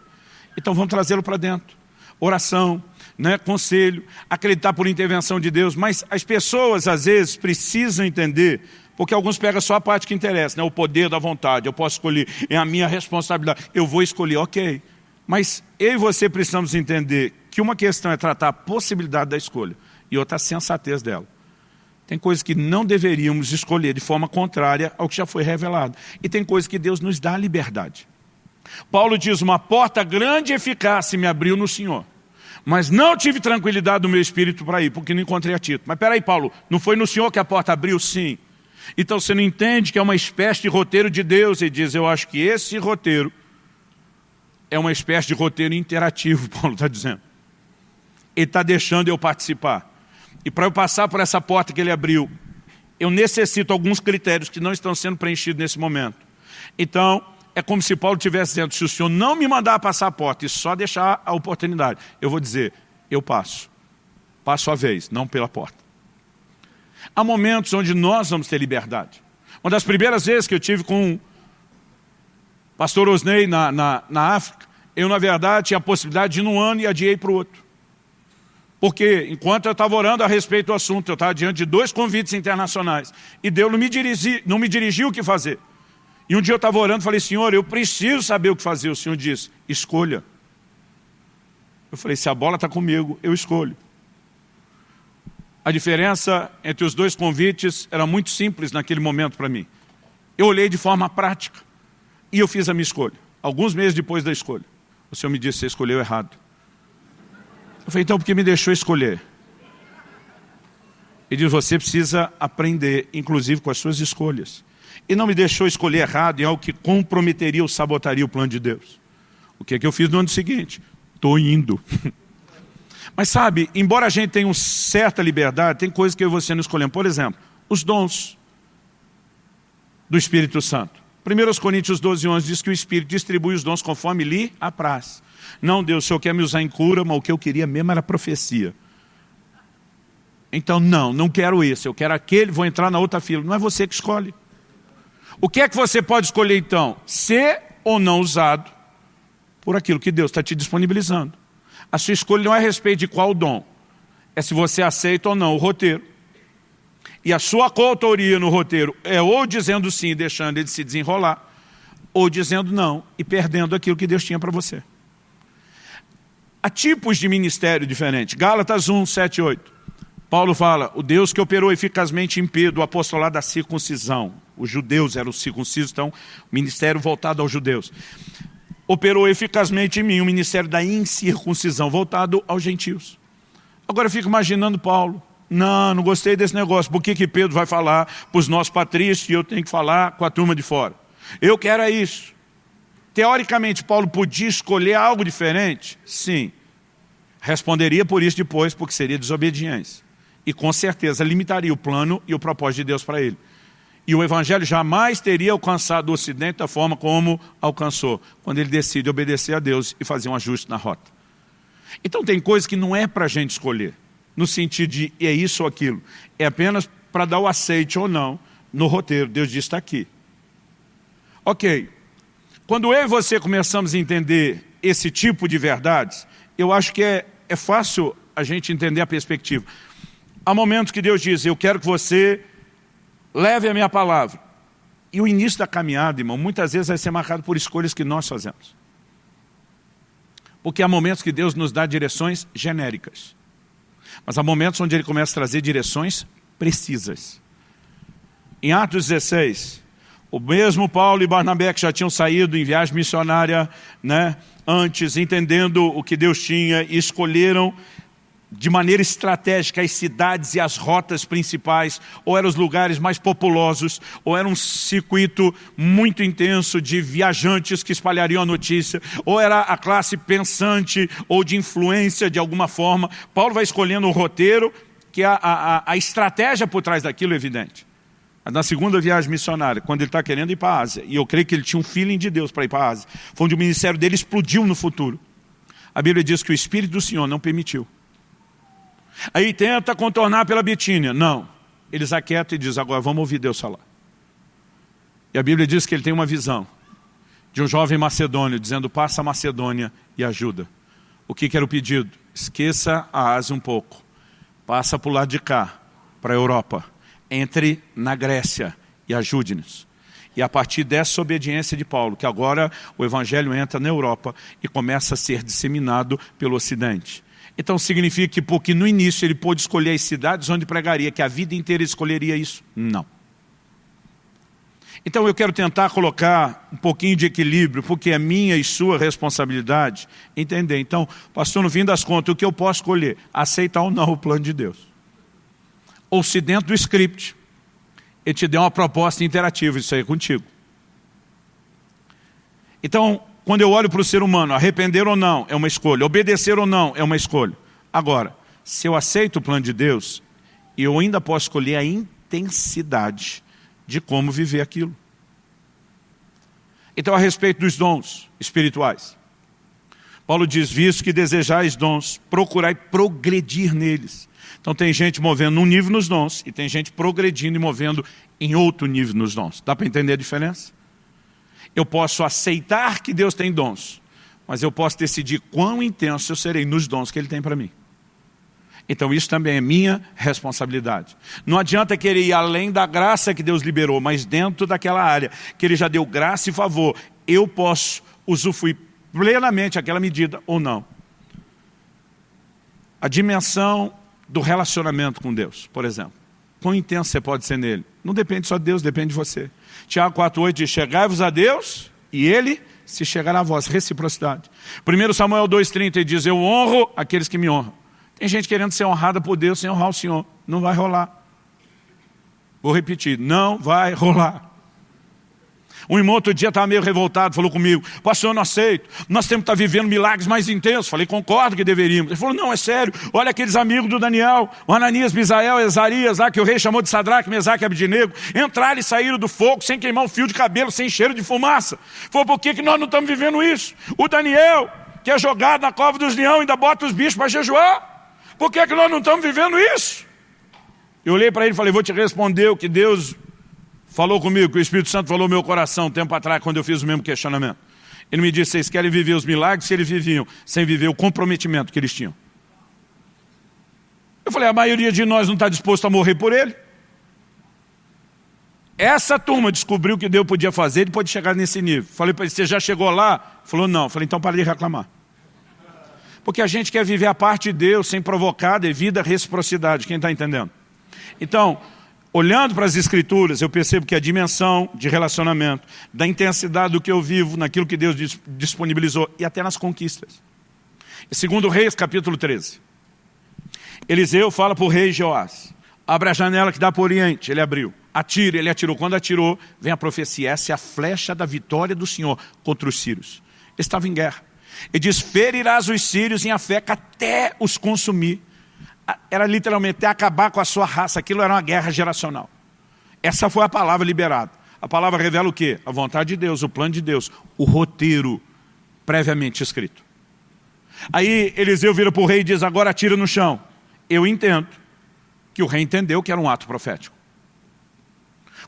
S1: Então vamos trazê-lo para dentro. Oração, né, conselho, acreditar por intervenção de Deus, mas as pessoas às vezes precisam entender porque alguns pegam só a parte que interessa, né? o poder da vontade, eu posso escolher, é a minha responsabilidade, eu vou escolher, ok. Mas eu e você precisamos entender que uma questão é tratar a possibilidade da escolha e outra a sensatez dela. Tem coisas que não deveríamos escolher de forma contrária ao que já foi revelado. E tem coisas que Deus nos dá liberdade. Paulo diz, uma porta grande e eficaz se me abriu no Senhor. Mas não tive tranquilidade do meu espírito para ir, porque não encontrei a Tito. Mas peraí, Paulo, não foi no Senhor que a porta abriu? Sim. Então você não entende que é uma espécie de roteiro de Deus e diz, eu acho que esse roteiro é uma espécie de roteiro interativo, Paulo está dizendo. Ele está deixando eu participar. E para eu passar por essa porta que ele abriu, eu necessito alguns critérios que não estão sendo preenchidos nesse momento. Então, é como se Paulo estivesse dizendo, se o senhor não me mandar passar a porta e só deixar a oportunidade, eu vou dizer, eu passo. Passo a vez, não pela porta. Há momentos onde nós vamos ter liberdade. Uma das primeiras vezes que eu tive com o pastor Osney na, na, na África, eu, na verdade, tinha a possibilidade de ir num ano e adiei para o outro. Porque, enquanto eu estava orando a respeito do assunto, eu estava diante de dois convites internacionais. E Deus não me, dirigi, não me dirigiu o que fazer. E um dia eu estava orando e falei, Senhor, eu preciso saber o que fazer. O Senhor disse, escolha. Eu falei, se a bola está comigo, eu escolho. A diferença entre os dois convites era muito simples naquele momento para mim. Eu olhei de forma prática e eu fiz a minha escolha. Alguns meses depois da escolha. O Senhor me disse, você escolheu errado. Eu falei, então por que me deixou escolher? Ele diz, você precisa aprender, inclusive com as suas escolhas. E não me deixou escolher errado em algo que comprometeria ou sabotaria o plano de Deus. O que é que eu fiz no ano seguinte? Estou indo. Mas sabe, embora a gente tenha uma certa liberdade, tem coisas que eu e você não escolhemos. Por exemplo, os dons do Espírito Santo. 1 Coríntios 12, 11 diz que o Espírito distribui os dons conforme lhe apraz. Não, Deus, o Senhor quer me usar em cura, mas o que eu queria mesmo era profecia. Então, não, não quero esse, eu quero aquele, vou entrar na outra fila. Não é você que escolhe. O que é que você pode escolher então? Ser ou não usado por aquilo que Deus está te disponibilizando. A sua escolha não é a respeito de qual dom, é se você aceita ou não o roteiro. E a sua coautoria no roteiro é ou dizendo sim, deixando ele se desenrolar, ou dizendo não e perdendo aquilo que Deus tinha para você. Há tipos de ministério diferentes. Gálatas 1, 7 8. Paulo fala, o Deus que operou eficazmente em Pedro o apostolado da circuncisão. Os judeus eram circuncisos, então, ministério voltado aos judeus operou eficazmente em mim o ministério da incircuncisão, voltado aos gentios. Agora eu fico imaginando Paulo, não, não gostei desse negócio, por que, que Pedro vai falar para os nossos patrícios e eu tenho que falar com a turma de fora? Eu quero é isso. Teoricamente, Paulo podia escolher algo diferente? Sim. Responderia por isso depois, porque seria desobediência. E com certeza limitaria o plano e o propósito de Deus para ele. E o Evangelho jamais teria alcançado o Ocidente da forma como alcançou, quando ele decide obedecer a Deus e fazer um ajuste na rota. Então tem coisas que não é para a gente escolher, no sentido de é isso ou aquilo. É apenas para dar o aceite ou não no roteiro. Deus diz, está aqui. Ok. Quando eu e você começamos a entender esse tipo de verdades, eu acho que é, é fácil a gente entender a perspectiva. Há momentos que Deus diz, eu quero que você leve a minha palavra. E o início da caminhada, irmão, muitas vezes vai ser marcado por escolhas que nós fazemos. Porque há momentos que Deus nos dá direções genéricas. Mas há momentos onde Ele começa a trazer direções precisas. Em Atos 16, o mesmo Paulo e Barnabé que já tinham saído em viagem missionária né, antes, entendendo o que Deus tinha, escolheram de maneira estratégica as cidades e as rotas principais, ou eram os lugares mais populosos, ou era um circuito muito intenso de viajantes que espalhariam a notícia, ou era a classe pensante ou de influência de alguma forma. Paulo vai escolhendo o roteiro, que a, a, a estratégia por trás daquilo é evidente. Na segunda viagem missionária, quando ele está querendo ir para a Ásia, e eu creio que ele tinha um feeling de Deus para ir para a Ásia, foi onde o ministério dele explodiu no futuro. A Bíblia diz que o Espírito do Senhor não permitiu. Aí tenta contornar pela Bitínia. Não. Eles aquietam e diz, agora vamos ouvir Deus falar. E a Bíblia diz que ele tem uma visão de um jovem macedônio dizendo, passa a Macedônia e ajuda. O que, que era o pedido? Esqueça a Ásia um pouco. Passa para o lado de cá, para a Europa. Entre na Grécia e ajude-nos. E a partir dessa obediência de Paulo, que agora o Evangelho entra na Europa e começa a ser disseminado pelo Ocidente. Então significa que porque no início ele pôde escolher as cidades onde pregaria, que a vida inteira escolheria isso? Não. Então eu quero tentar colocar um pouquinho de equilíbrio, porque é minha e sua responsabilidade entender. Então, pastor, no fim das contas, o que eu posso escolher? Aceitar ou não o plano de Deus. Ou se dentro do script, ele te deu uma proposta interativa, isso aí é contigo. Então, quando eu olho para o ser humano, arrepender ou não é uma escolha, obedecer ou não é uma escolha. Agora, se eu aceito o plano de Deus, eu ainda posso escolher a intensidade de como viver aquilo. Então, a respeito dos dons espirituais, Paulo diz, visto que desejais dons, procurai progredir neles. Então tem gente movendo um nível nos dons e tem gente progredindo e movendo em outro nível nos dons. Dá para entender a diferença? Eu posso aceitar que Deus tem dons, mas eu posso decidir quão intenso eu serei nos dons que Ele tem para mim. Então isso também é minha responsabilidade. Não adianta querer ir além da graça que Deus liberou, mas dentro daquela área que Ele já deu graça e favor, eu posso usufruir plenamente aquela medida ou não. A dimensão do relacionamento com Deus, por exemplo. Quão intenso você pode ser nele? Não depende só de Deus, depende de você. Tiago 4,8 diz, chegai-vos a Deus e Ele se chegará a vós. Reciprocidade. 1 Samuel 2,30 diz, eu honro aqueles que me honram. Tem gente querendo ser honrada por Deus sem honrar o Senhor. Não vai rolar. Vou repetir, não vai rolar. Um irmão outro dia estava meio revoltado, falou comigo, pastor, eu não aceito, nós temos que estar vivendo milagres mais intensos. Falei, concordo que deveríamos. Ele falou, não, é sério, olha aqueles amigos do Daniel, o Ananias, Misael, Ezarias, lá que o rei chamou de Sadraque, Mesaque e Abdinego, entraram e saíram do fogo sem queimar um fio de cabelo, sem cheiro de fumaça. Falou, por que, que nós não estamos vivendo isso? O Daniel, que é jogado na cova dos leões, ainda bota os bichos para jejuar. Por que, que nós não estamos vivendo isso? Eu olhei para ele e falei, vou te responder o que Deus falou comigo, que o Espírito Santo falou meu coração um tempo atrás, quando eu fiz o mesmo questionamento. Ele me disse, vocês querem viver os milagres se eles viviam, sem viver o comprometimento que eles tinham. Eu falei, a maioria de nós não está disposto a morrer por ele. Essa turma descobriu que Deus podia fazer, ele pode chegar nesse nível. Falei para ele, você já chegou lá? Falou, não. Falei, então para de reclamar. Porque a gente quer viver a parte de Deus sem provocar devido à reciprocidade. Quem está entendendo? Então, olhando para as escrituras, eu percebo que a dimensão de relacionamento, da intensidade do que eu vivo, naquilo que Deus disponibilizou, e até nas conquistas. Segundo Reis, capítulo 13. Eliseu fala para o rei Joás, abre a janela que dá para o oriente, ele abriu. Atira, ele atirou. Quando atirou, vem a profecia, essa é a flecha da vitória do Senhor contra os sírios. Ele estava em guerra. Ele diz, ferirás os sírios em Afeca até os consumir era literalmente acabar com a sua raça, aquilo era uma guerra geracional. Essa foi a palavra liberada. A palavra revela o quê? A vontade de Deus, o plano de Deus, o roteiro previamente escrito. Aí Eliseu vira para o rei e diz, agora atira no chão. Eu entendo que o rei entendeu que era um ato profético.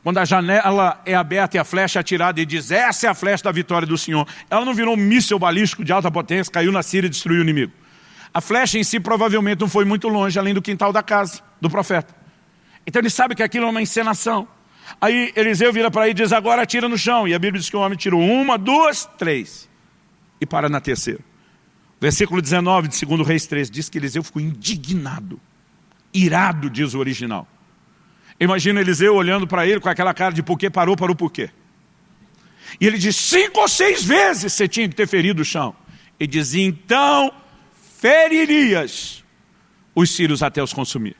S1: Quando a janela é aberta e a flecha é atirada e diz, essa é a flecha da vitória do Senhor. Ela não virou um míssil balístico de alta potência, caiu na Síria e destruiu o inimigo. A flecha em si provavelmente não foi muito longe, além do quintal da casa do profeta. Então ele sabe que aquilo é uma encenação. Aí Eliseu vira para ele e diz, agora atira no chão. E a Bíblia diz que o homem tirou uma, duas, três. E para na terceira. Versículo 19 de 2 Reis 3 diz que Eliseu ficou indignado. Irado, diz o original. Imagina Eliseu olhando para ele com aquela cara de por que parou, parou por quê. E ele diz, cinco ou seis vezes você tinha que ter ferido o chão. Ele diz, então feririas os sírios até os consumir.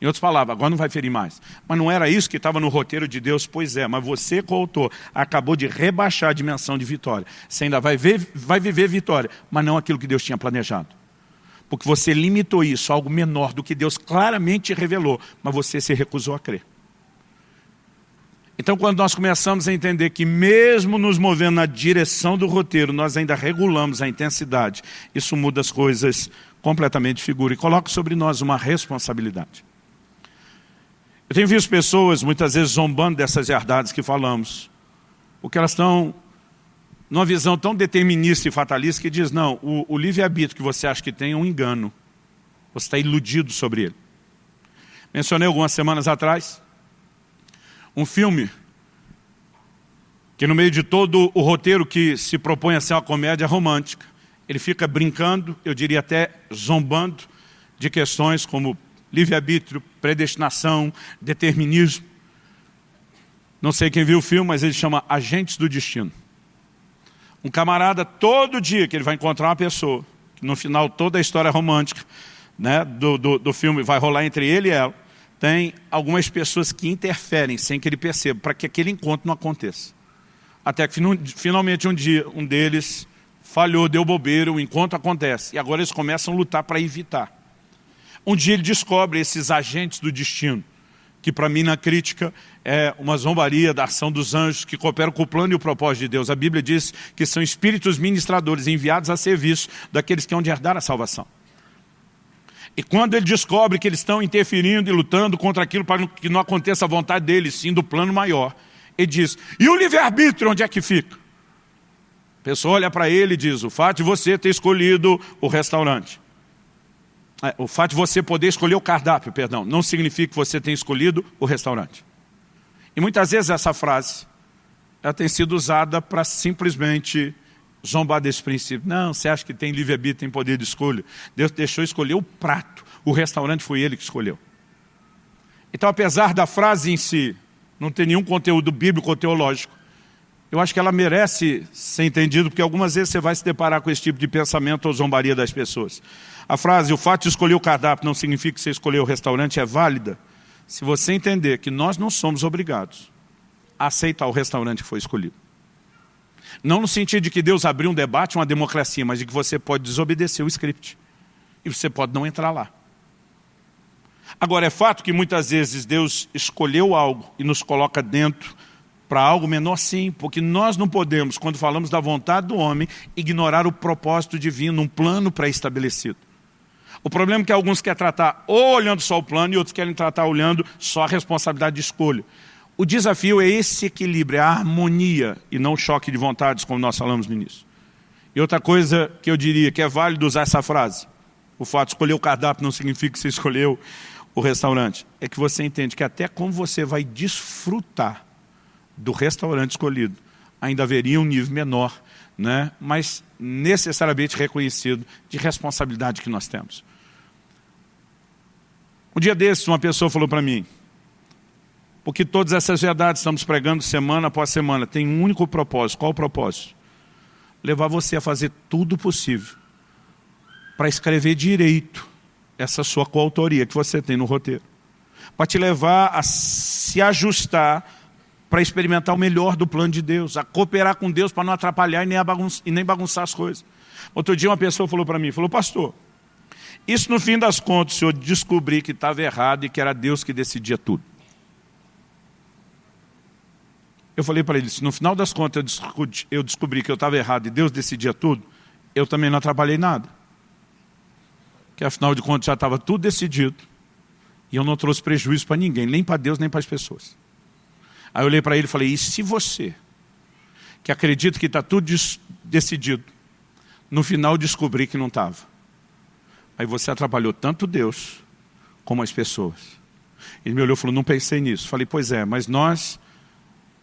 S1: Em outras palavras, agora não vai ferir mais. Mas não era isso que estava no roteiro de Deus? Pois é, mas você, coautor, acabou de rebaixar a dimensão de vitória. Você ainda vai, ver, vai viver vitória, mas não aquilo que Deus tinha planejado. Porque você limitou isso a algo menor do que Deus claramente revelou, mas você se recusou a crer. Então, quando nós começamos a entender que mesmo nos movendo na direção do roteiro, nós ainda regulamos a intensidade, isso muda as coisas completamente de figura e coloca sobre nós uma responsabilidade. Eu tenho visto pessoas, muitas vezes, zombando dessas verdades que falamos, porque elas estão numa visão tão determinista e fatalista que diz, não, o, o livre-arbítrio que você acha que tem é um engano. Você está iludido sobre ele. Mencionei algumas semanas atrás um filme que no meio de todo o roteiro que se propõe a ser uma comédia romântica, ele fica brincando, eu diria até zombando, de questões como livre-arbítrio, predestinação, determinismo. Não sei quem viu o filme, mas ele chama Agentes do Destino. Um camarada, todo dia que ele vai encontrar uma pessoa, no final toda a história romântica né, do, do, do filme vai rolar entre ele e ela, tem algumas pessoas que interferem sem que ele perceba, para que aquele encontro não aconteça. Até que finalmente um dia, um deles falhou, deu bobeira, o encontro acontece. E agora eles começam a lutar para evitar. Um dia ele descobre esses agentes do destino, que para mim na crítica é uma zombaria da ação dos anjos que cooperam com o plano e o propósito de Deus. A Bíblia diz que são espíritos ministradores enviados a serviço daqueles que hão de herdar a salvação. E quando ele descobre que eles estão interferindo e lutando contra aquilo para que não aconteça a vontade deles, sim do plano maior, ele diz, e o livre-arbítrio onde é que fica? A pessoa olha para ele e diz, o fato de você ter escolhido o restaurante é, o fato de você poder escolher o cardápio, perdão, não significa que você tenha escolhido o restaurante. E muitas vezes essa frase, ela tem sido usada para simplesmente zombar desse princípio. Não, você acha que tem livre-arbítrio, tem poder de escolha. Deus deixou escolher o prato, o restaurante foi ele que escolheu. Então, apesar da frase em si não ter nenhum conteúdo bíblico ou teológico, eu acho que ela merece ser entendida, porque algumas vezes você vai se deparar com esse tipo de pensamento ou zombaria das pessoas. A frase, o fato de escolher o cardápio não significa que você escolheu o restaurante, é válida se você entender que nós não somos obrigados a aceitar o restaurante que foi escolhido. Não no sentido de que Deus abriu um debate, uma democracia, mas de que você pode desobedecer o script. E você pode não entrar lá. Agora, é fato que muitas vezes Deus escolheu algo e nos coloca dentro para algo menor sim, porque nós não podemos, quando falamos da vontade do homem, ignorar o propósito divino, um plano pré-estabelecido. O problema é que alguns querem tratar ou olhando só o plano e outros querem tratar olhando só a responsabilidade de escolha. O desafio é esse equilíbrio, é a harmonia e não choque de vontades, como nós falamos no início. E outra coisa que eu diria que é válido usar essa frase, o fato de escolher o cardápio não significa que você escolheu o restaurante, é que você entende que até como você vai desfrutar do restaurante escolhido, ainda haveria um nível menor, né? mas necessariamente reconhecido de responsabilidade que nós temos. Um dia desses, uma pessoa falou para mim, porque todas essas verdades estamos pregando semana após semana, tem um único propósito. Qual o propósito? Levar você a fazer tudo possível para escrever direito essa sua coautoria que você tem no roteiro. Para te levar a se ajustar para experimentar o melhor do plano de Deus, a cooperar com Deus para não atrapalhar e nem, bagunçar, e nem bagunçar as coisas. Outro dia uma pessoa falou para mim, falou, pastor, isso no fim das contas, o senhor descobri que estava errado e que era Deus que decidia tudo. Eu falei para ele, se no final das contas eu descobri, eu descobri que eu estava errado e Deus decidia tudo, eu também não atrapalhei nada. Que afinal de contas já estava tudo decidido e eu não trouxe prejuízo para ninguém, nem para Deus, nem para as pessoas. Aí eu olhei para ele e falei, e se você, que acredita que está tudo decidido, no final descobrir que não estava? Aí você atrapalhou tanto Deus como as pessoas. Ele me olhou e falou, não pensei nisso. Falei, pois é, mas nós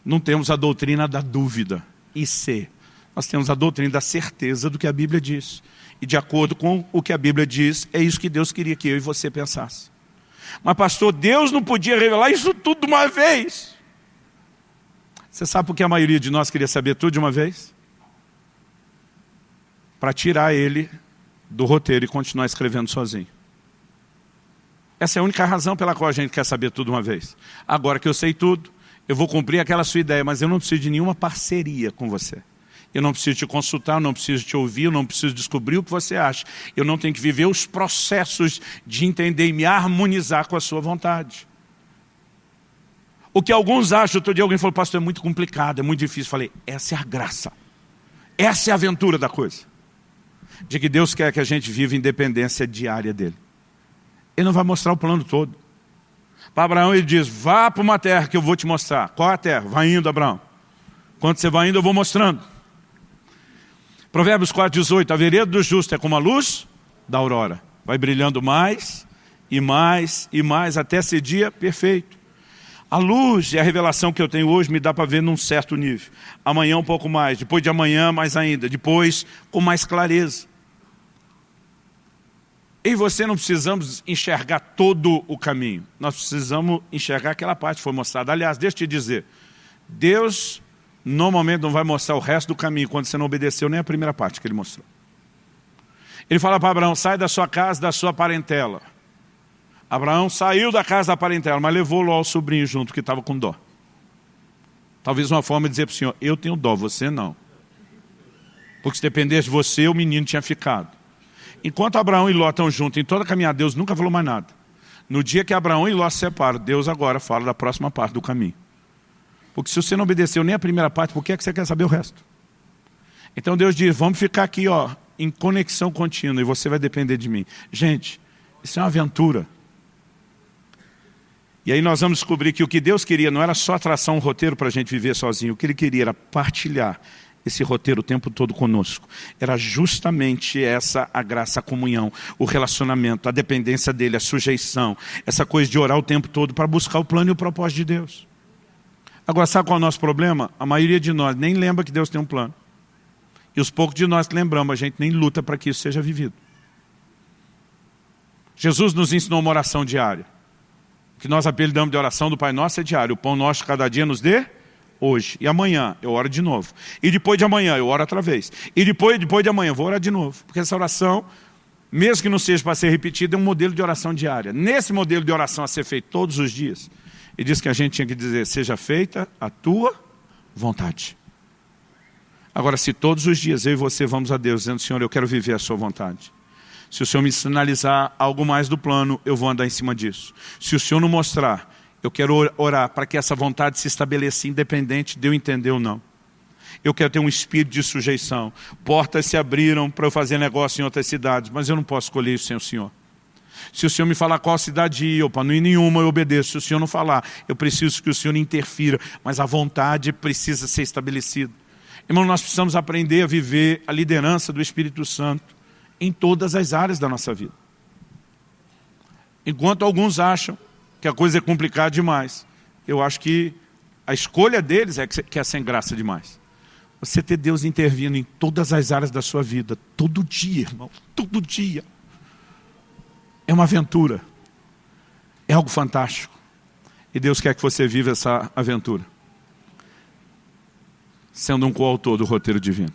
S1: não temos a doutrina da dúvida. E se? Nós temos a doutrina da certeza do que a Bíblia diz. E de acordo com o que a Bíblia diz, é isso que Deus queria que eu e você pensasse. Mas pastor, Deus não podia revelar isso tudo de uma vez. Você sabe por que a maioria de nós queria saber tudo de uma vez? Para tirar ele do roteiro e continuar escrevendo sozinho. Essa é a única razão pela qual a gente quer saber tudo uma vez. Agora que eu sei tudo, eu vou cumprir aquela sua ideia, mas eu não preciso de nenhuma parceria com você. Eu não preciso te consultar, eu não preciso te ouvir, eu não preciso descobrir o que você acha. Eu não tenho que viver os processos de entender e me harmonizar com a sua vontade. O que alguns acham, outro dia alguém falou, pastor, é muito complicado, é muito difícil. Eu falei, essa é a graça. Essa é a aventura da coisa. De que Deus quer que a gente viva independência diária dele. Ele não vai mostrar o plano todo. Para Abraão ele diz, vá para uma terra que eu vou te mostrar. Qual é a terra? Vai indo, Abraão. Quando você vai indo, eu vou mostrando. Provérbios 4, 18, a vereda do justo é como a luz da aurora. Vai brilhando mais e mais e mais até ser dia perfeito. A luz e a revelação que eu tenho hoje me dá para ver num certo nível. Amanhã um pouco mais, depois de amanhã mais ainda, depois com mais clareza. E você não precisamos enxergar todo o caminho. Nós precisamos enxergar aquela parte que foi mostrada. Aliás, deixa eu te dizer, Deus normalmente não vai mostrar o resto do caminho quando você não obedeceu nem a primeira parte que ele mostrou. Ele fala para Abraão, sai da sua casa, da sua parentela. Abraão saiu da casa da parentela, mas levou Ló o sobrinho junto, que estava com dó. Talvez uma forma de dizer para o senhor, eu tenho dó, você não. Porque se dependesse de você, o menino tinha ficado. Enquanto Abraão e Ló estão juntos, em toda a caminhada, Deus nunca falou mais nada. No dia que Abraão e Ló se separam, Deus agora fala da próxima parte do caminho. Porque se você não obedeceu nem a primeira parte, por que, é que você quer saber o resto? Então Deus diz, vamos ficar aqui ó, em conexão contínua e você vai depender de mim. Gente, isso é uma aventura. E aí nós vamos descobrir que o que Deus queria não era só traçar um roteiro para a gente viver sozinho, o que Ele queria era partilhar esse roteiro o tempo todo conosco. Era justamente essa a graça, a comunhão, o relacionamento, a dependência dEle, a sujeição, essa coisa de orar o tempo todo para buscar o plano e o propósito de Deus. Agora, sabe qual é o nosso problema? A maioria de nós nem lembra que Deus tem um plano. E os poucos de nós que lembramos, a gente nem luta para que isso seja vivido. Jesus nos ensinou uma oração diária que nós apelidamos de oração do Pai Nosso é diário. O pão nosso cada dia nos dê hoje. E amanhã eu oro de novo. E depois de amanhã eu oro outra vez. E depois, depois de amanhã eu vou orar de novo. Porque essa oração, mesmo que não seja para ser repetida, é um modelo de oração diária. Nesse modelo de oração a ser feito todos os dias, ele diz que a gente tinha que dizer, seja feita a tua vontade. Agora, se todos os dias eu e você vamos a Deus dizendo, Senhor, eu quero viver a sua vontade. Se o Senhor me sinalizar algo mais do plano, eu vou andar em cima disso. Se o Senhor não mostrar, eu quero orar para que essa vontade se estabeleça independente de eu entender ou não. Eu quero ter um espírito de sujeição. Portas se abriram para eu fazer negócio em outras cidades, mas eu não posso escolher isso sem o Senhor. Se o Senhor me falar qual cidade ir, para não ir nenhuma, eu obedeço. Se o Senhor não falar, eu preciso que o Senhor interfira, mas a vontade precisa ser estabelecida. Irmão, nós precisamos aprender a viver a liderança do Espírito Santo em todas as áreas da nossa vida. Enquanto alguns acham que a coisa é complicada demais, eu acho que a escolha deles é que é sem graça demais. Você ter Deus intervindo em todas as áreas da sua vida, todo dia, irmão, todo dia. É uma aventura. É algo fantástico. E Deus quer que você viva essa aventura. Sendo um coautor do roteiro divino.